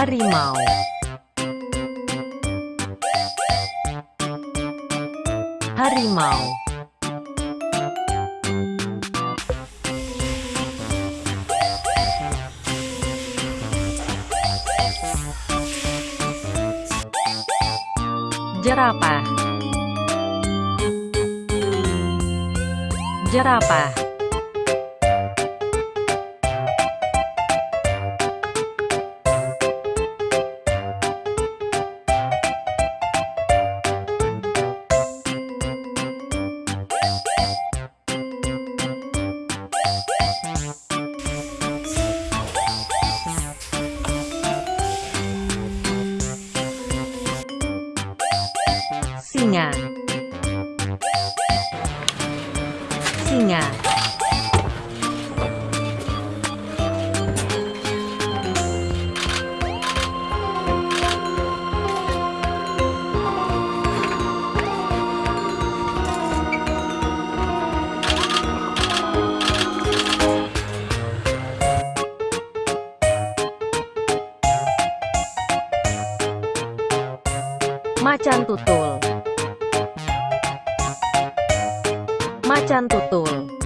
Harimau. Harimau. Jerapah. Jerapah Singa. Singa Macan tutul. Macan tutul